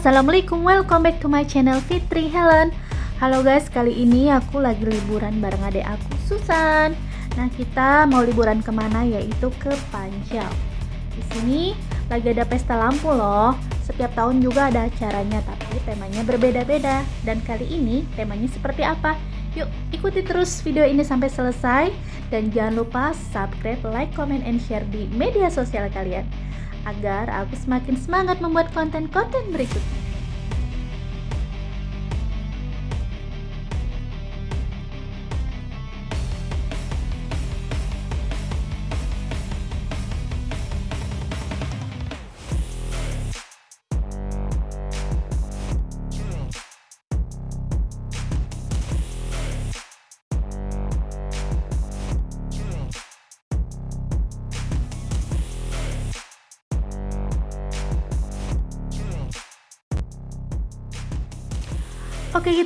assalamualaikum, welcome back to my channel Fitri Helen. Halo guys, kali ini aku lagi liburan bareng adik aku Susan. Nah kita mau liburan ke mana yaitu ke Pancau. Di sini lagi ada pesta lampu loh. Setiap tahun juga ada acaranya, tapi temanya berbeda-beda. Dan kali ini temanya seperti apa? Yuk ikuti terus video ini sampai selesai dan jangan lupa subscribe, like, comment, and share di media sosial kalian agar aku semakin semangat membuat konten-konten berikutnya.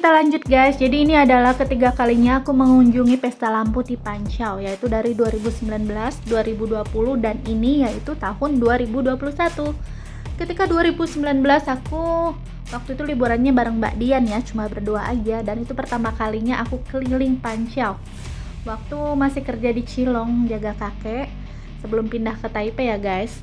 Kita lanjut guys. Jadi ini adalah ketiga kalinya aku mengunjungi pesta lampu di Pancau yaitu dari 2019, 2020 dan ini yaitu tahun 2021 ketika 2019 aku waktu itu liburannya bareng Mbak Dian ya cuma berdua aja dan itu pertama kalinya aku keliling Pancau waktu masih kerja di Cilong jaga kakek sebelum pindah ke Taipei ya guys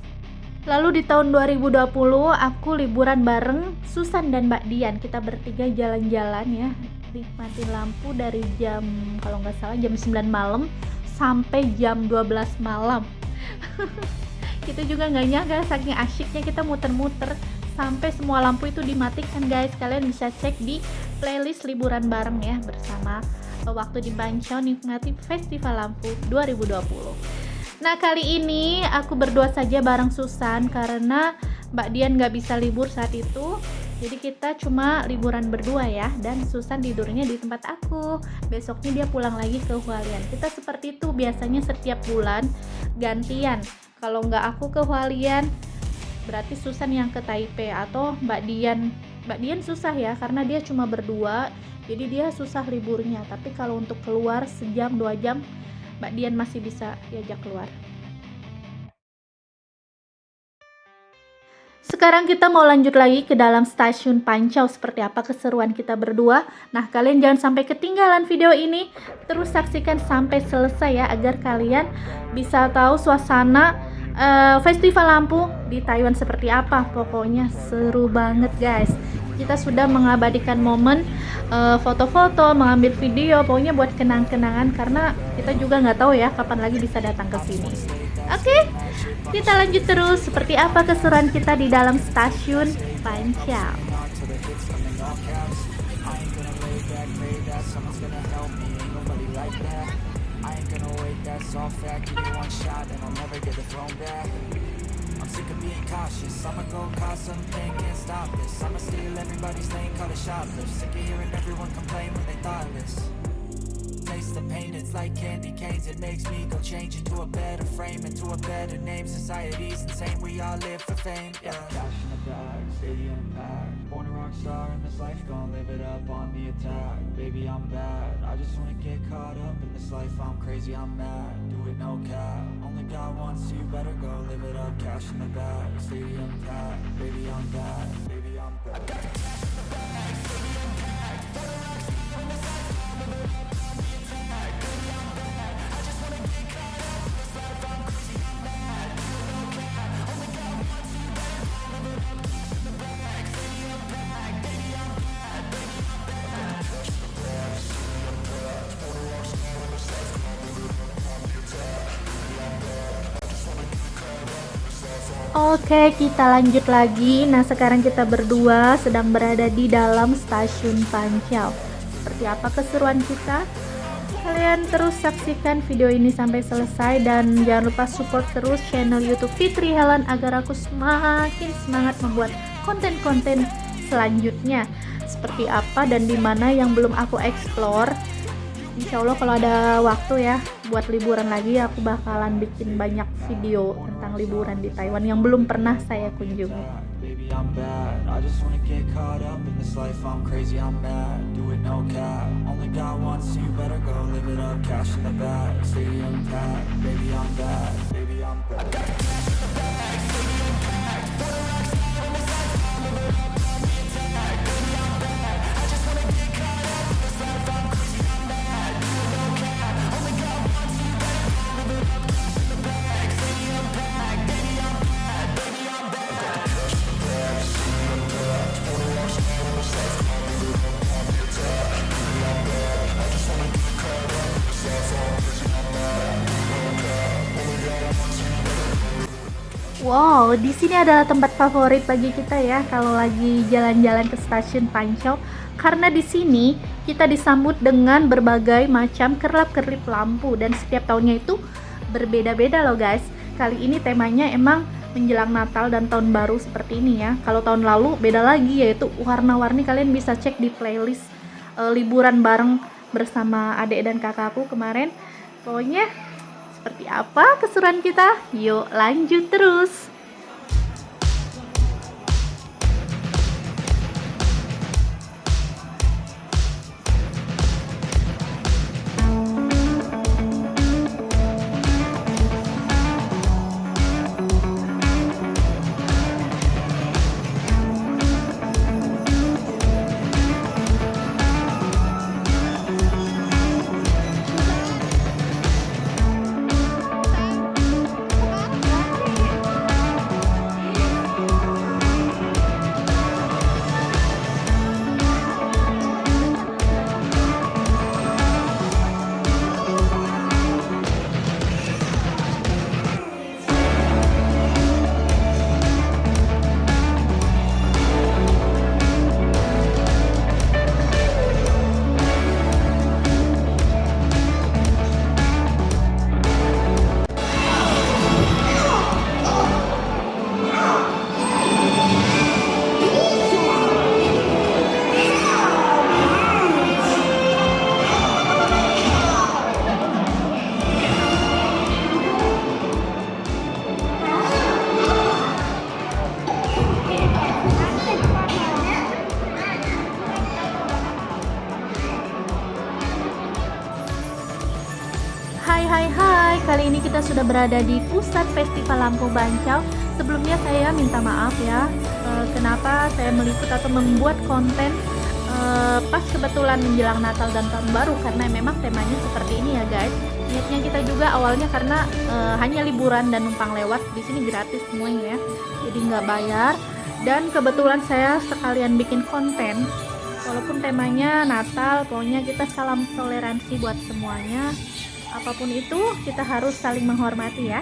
Lalu di tahun 2020 aku liburan bareng Susan dan Mbak Dian. Kita bertiga jalan-jalan ya, nikmati lampu dari jam kalau nggak salah jam 9 malam sampai jam 12 malam. kita juga nggak nyangka saking asyiknya kita muter-muter sampai semua lampu itu dimatikan guys. Kalian bisa cek di playlist liburan bareng ya bersama waktu di Bancao nikmati Festival Lampu 2020. Nah kali ini aku berdua saja bareng Susan karena Mbak Dian nggak bisa libur saat itu. Jadi kita cuma liburan berdua ya dan Susan tidurnya di tempat aku. Besoknya dia pulang lagi ke Hualien. Kita seperti itu biasanya setiap bulan gantian. Kalau nggak aku ke Hualien berarti Susan yang ke Taipei atau Mbak Dian. Mbak Dian susah ya karena dia cuma berdua jadi dia susah liburnya. Tapi kalau untuk keluar sejam dua jam Mbak Dian masih bisa diajak keluar. Sekarang kita mau lanjut lagi ke dalam stasiun Pancau seperti apa keseruan kita berdua. Nah, kalian jangan sampai ketinggalan video ini. Terus saksikan sampai selesai ya agar kalian bisa tahu suasana uh, festival lampu di Taiwan seperti apa. Pokoknya seru banget, guys kita sudah mengabadikan momen eh, foto-foto, mengambil video, pokoknya buat kenang-kenangan karena kita juga nggak tahu ya kapan lagi bisa datang ke sini. Oke, okay? kita lanjut terus seperti apa keseruan kita di dalam stasiun Pancau. I'm sick of being cautious. I'ma go cause something, can't stop this. I'ma steal everybody's lane, call it shoplift. Sick of hearing everyone complain when they thoughtless. Taste the pain, it's like candy canes. It makes me go change into a better frame Into a better name, society's insane We all live for fame, yeah. Cash in the bag, stadium packed life, gonna live it up on the attack. Baby, I'm bad, I just wanna get caught up in this life. I'm crazy, I'm mad, do it no cap. Only got one, so you. Better go live it up Cash in the bag, stadium packed. Baby, I'm bad, baby, I'm bad Oke, kita lanjut lagi. Nah, sekarang kita berdua sedang berada di dalam stasiun Pancau. Seperti apa keseruan kita? Kalian terus saksikan video ini sampai selesai dan jangan lupa support terus channel YouTube Fitri Helen agar aku semakin semangat membuat konten-konten selanjutnya. Seperti apa dan di mana yang belum aku explore Insya Allah kalau ada waktu ya buat liburan lagi aku bakalan bikin banyak video tentang liburan di Taiwan yang belum pernah saya kunjungi. Di sini adalah tempat favorit bagi kita ya kalau lagi jalan-jalan ke stasiun Pancau karena di sini kita disambut dengan berbagai macam kerlap-kerlip lampu dan setiap tahunnya itu berbeda-beda loh guys. Kali ini temanya emang menjelang Natal dan tahun baru seperti ini ya. Kalau tahun lalu beda lagi yaitu warna-warni kalian bisa cek di playlist e, liburan bareng bersama adik dan kakakku kemarin. Pokoknya seperti apa keseruan kita? Yuk lanjut terus! Berada di pusat festival lampu Bancau. Sebelumnya saya minta maaf ya eh, Kenapa saya meliput atau membuat konten eh, Pas kebetulan menjelang Natal dan Tahun Baru Karena memang temanya seperti ini ya guys. Niatnya kita juga awalnya karena eh, hanya liburan dan numpang lewat di sini gratis semuanya ya Jadi nggak bayar. Dan kebetulan saya sekalian bikin konten Walaupun temanya Natal, pokoknya kita salam toleransi buat semuanya apa pun itu kita harus saling menghormati ya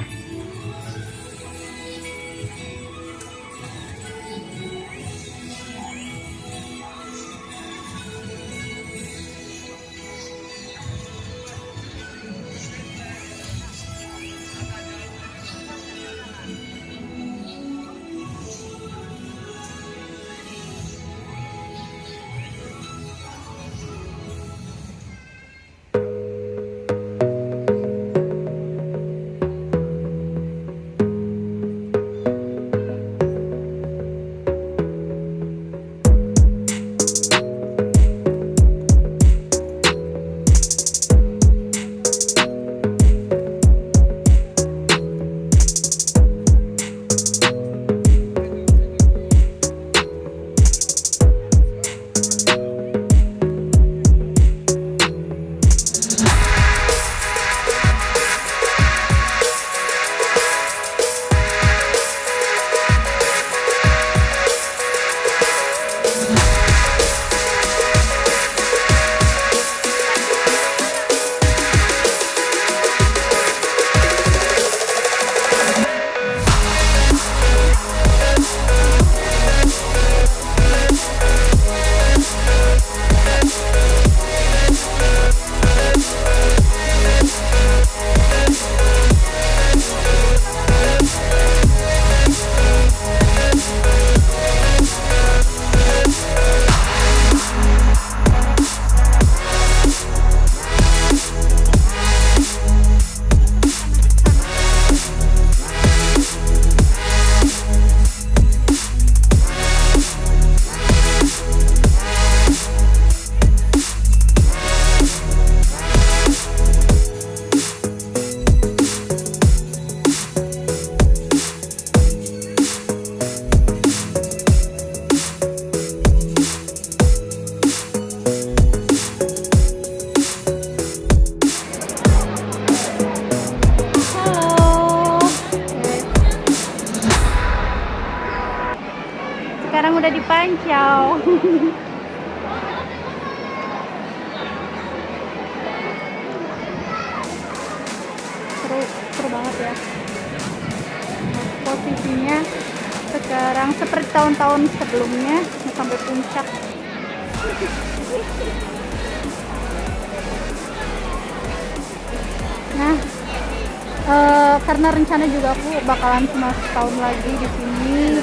karena rencana juga aku bakalan cuma setahun lagi di sini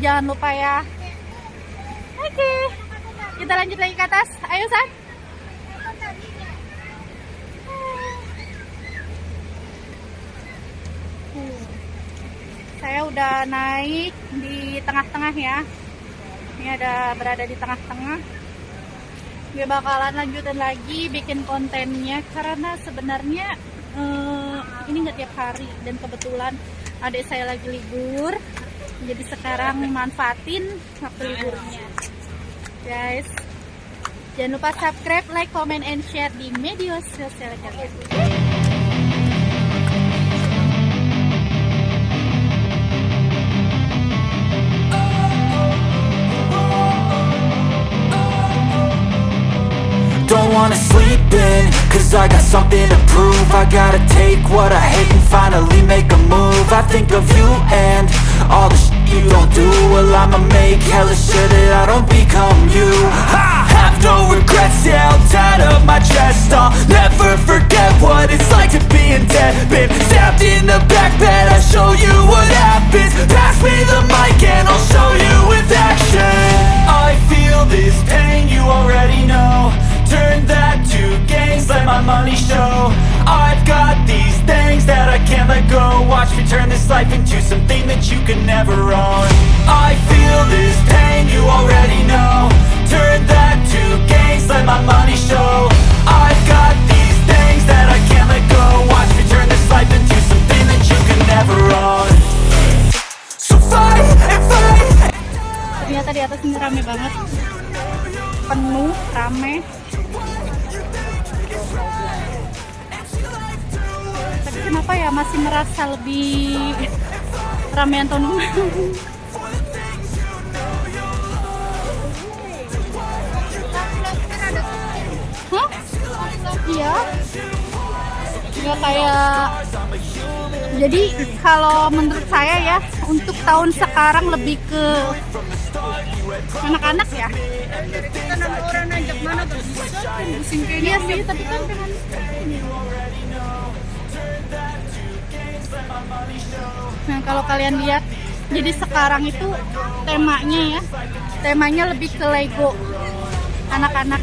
jangan lupa ya. Oke. Okay. kita lanjut lagi ke atas. Ayo San. Saya udah naik di tengah-tengah ya. Ini ada berada di tengah-tengah. Gue bakalan lanjutin lagi bikin kontennya karena sebenarnya uh, ini nggak tiap hari. Dan kebetulan adik saya lagi libur jadi sekarang manfaatin waktu liburnya. Guys jangan lupa subscribe like comment and share di media sosial kalian wanna sleep in, cause I got something to prove. I gotta take what I hate and finally make a move. I think of you and all the shit do Well I'ma make hella sure that I don't become you. I have no regrets, yeah I'll tie up my chest I'll never forget what it's like to be in debt. Been stabbed in the back bed I'll show you what happens. Pass me the mic and I'll show you with action. I feel this pain, you already know Turn that to gains, let my money show. I've got these things that I can't let go. Watch me turn this life into something that you can never own. I feel this pain, you already know. Turn that to gains, let my money show. I've got these things that I can't let go. Watch me turn this life into something that you can never own. So fight and fight. Ternyata di atas ini rame banget. Penuh, rame kenapa ya masih merasa lebih ramean tahun? Iya. Nggak kayak jadi kalau menurut saya ya untuk tahun sekarang lebih ke anak-anak ya? Kita nama orang ajak mana pusing iya sih tapi kan dengan nah kalau kalian lihat jadi sekarang itu temanya ya temanya lebih ke Lego anak-anak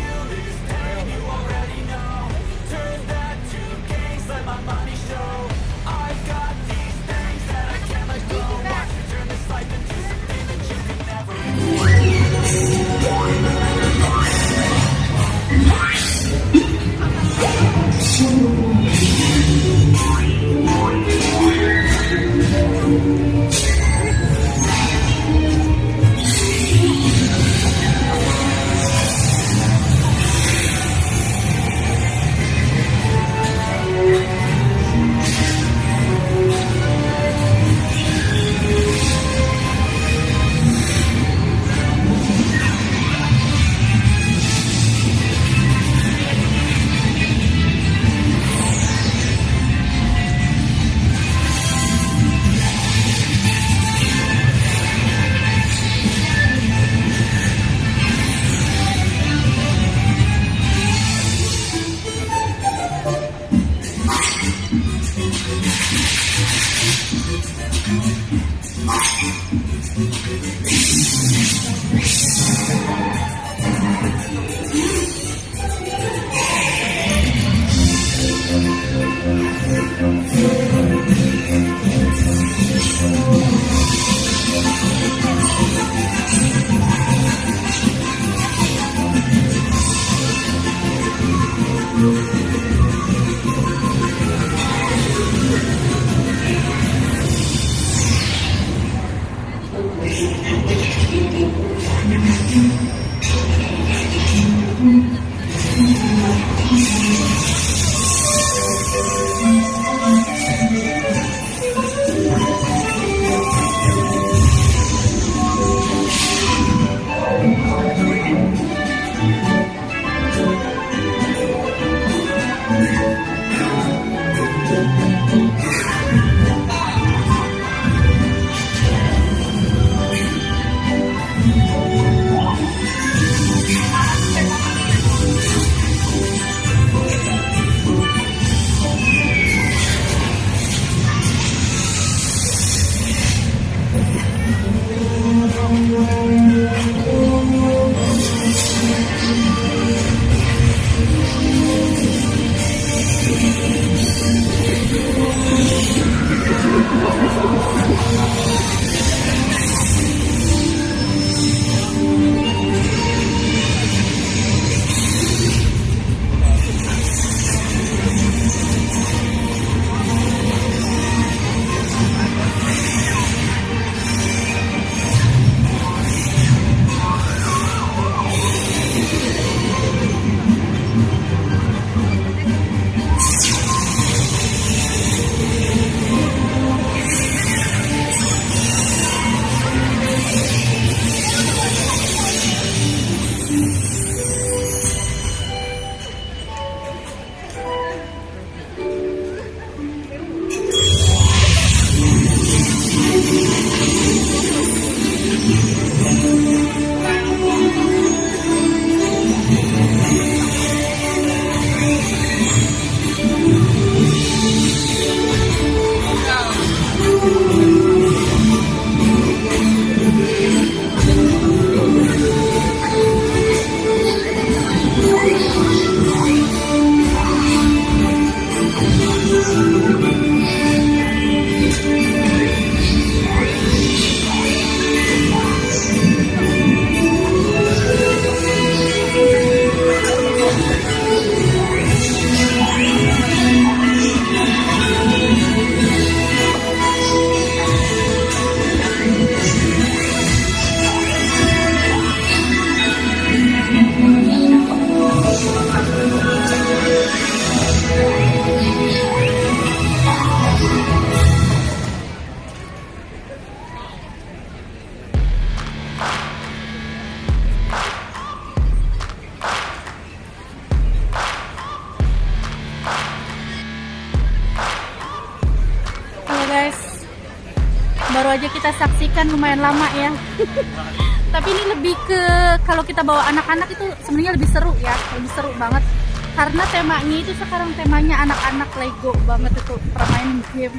kita bawa anak-anak itu sebenarnya lebih seru ya, lebih seru banget. Karena temanya itu sekarang temanya anak-anak Lego banget itu permainan game.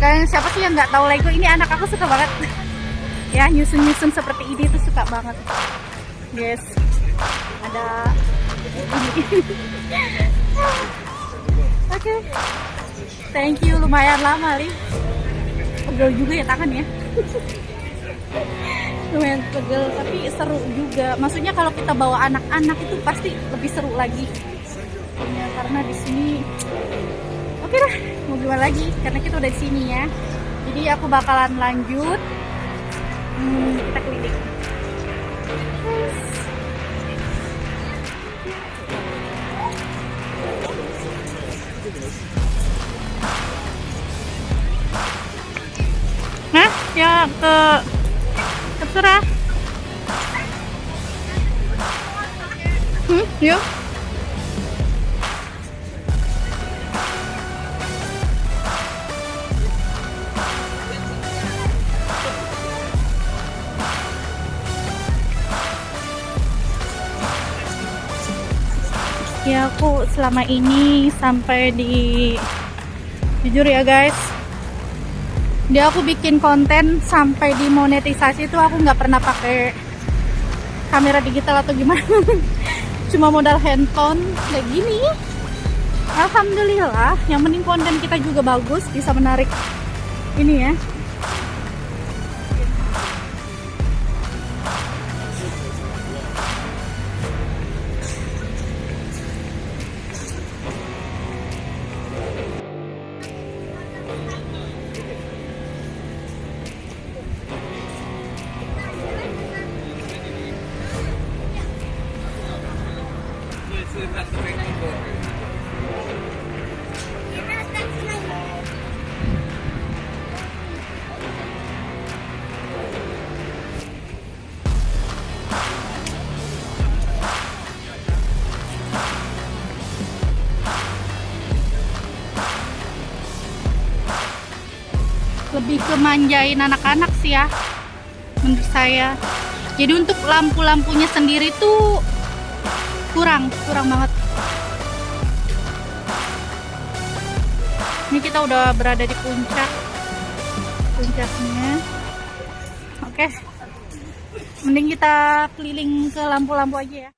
Kayak siapa sih yang nggak tahu Lego? Ini anak aku suka banget. ya nyusun-nyusun seperti ini tuh suka banget. Yes, ada Oke. Thank you lumayan lama, Li. Pegel juga ya tangan ya. lumayan pegel tapi seru juga. Maksudnya kalau kita bawa anak-anak itu pasti lebih seru lagi. Ya, karena di sini Oke lah, mau gimana lagi? Karena kita udah di sini ya. Jadi aku bakalan lanjut. Hmm, kita keliling. Hah? Ya ke terserah. Hmm, yuk. Ya aku selama ini sampai di jujur ya guys dia aku bikin konten sampai di monetisasi itu aku nggak pernah pakai kamera digital atau gimana. Cuma modal handphone kayak gini. Alhamdulillah yang penting konten kita juga bagus bisa menarik ini ya lebih ke manjain anak-anak sih ya menurut saya. Jadi untuk lampu-lampunya sendiri tuh kurang kurang banget. Ini kita udah berada di puncak puncaknya. Oke mending kita keliling ke lampu-lampu aja ya